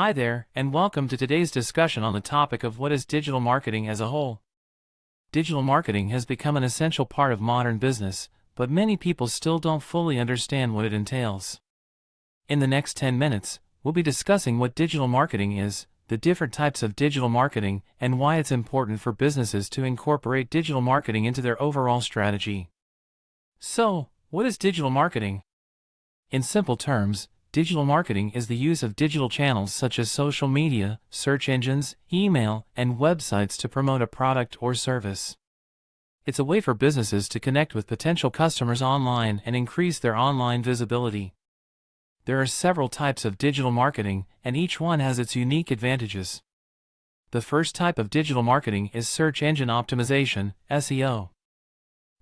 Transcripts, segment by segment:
Hi there, and welcome to today's discussion on the topic of what is digital marketing as a whole. Digital marketing has become an essential part of modern business, but many people still don't fully understand what it entails. In the next 10 minutes, we'll be discussing what digital marketing is, the different types of digital marketing, and why it's important for businesses to incorporate digital marketing into their overall strategy. So, what is digital marketing? In simple terms, Digital marketing is the use of digital channels such as social media, search engines, email, and websites to promote a product or service. It's a way for businesses to connect with potential customers online and increase their online visibility. There are several types of digital marketing, and each one has its unique advantages. The first type of digital marketing is search engine optimization, SEO.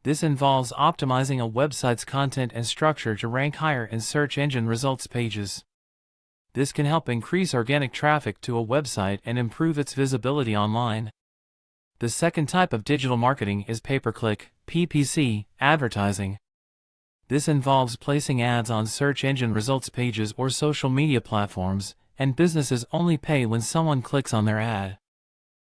This involves optimizing a website's content and structure to rank higher in search engine results pages. This can help increase organic traffic to a website and improve its visibility online. The second type of digital marketing is pay-per-click, PPC, advertising. This involves placing ads on search engine results pages or social media platforms, and businesses only pay when someone clicks on their ad.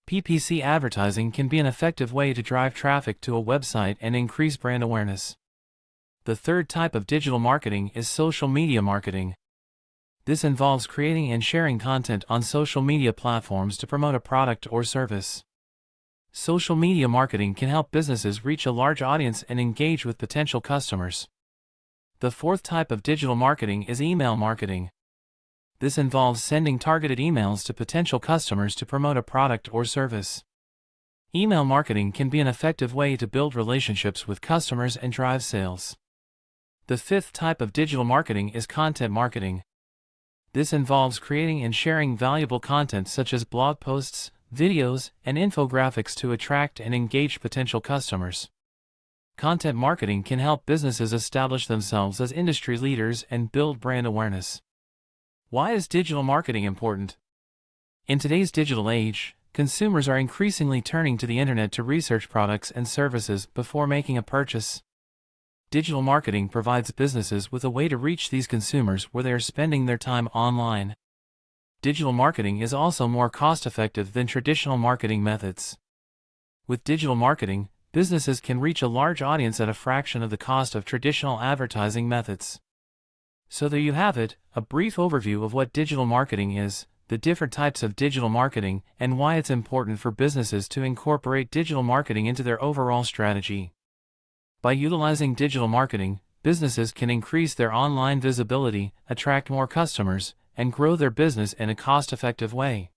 PPC advertising can be an effective way to drive traffic to a website and increase brand awareness. The third type of digital marketing is social media marketing. This involves creating and sharing content on social media platforms to promote a product or service. Social media marketing can help businesses reach a large audience and engage with potential customers. The fourth type of digital marketing is email marketing. This involves sending targeted emails to potential customers to promote a product or service. Email marketing can be an effective way to build relationships with customers and drive sales. The fifth type of digital marketing is content marketing. This involves creating and sharing valuable content such as blog posts, videos, and infographics to attract and engage potential customers. Content marketing can help businesses establish themselves as industry leaders and build brand awareness. Why is digital marketing important? In today's digital age, consumers are increasingly turning to the internet to research products and services before making a purchase. Digital marketing provides businesses with a way to reach these consumers where they are spending their time online. Digital marketing is also more cost-effective than traditional marketing methods. With digital marketing, businesses can reach a large audience at a fraction of the cost of traditional advertising methods. So there you have it, a brief overview of what digital marketing is, the different types of digital marketing, and why it's important for businesses to incorporate digital marketing into their overall strategy. By utilizing digital marketing, businesses can increase their online visibility, attract more customers, and grow their business in a cost-effective way.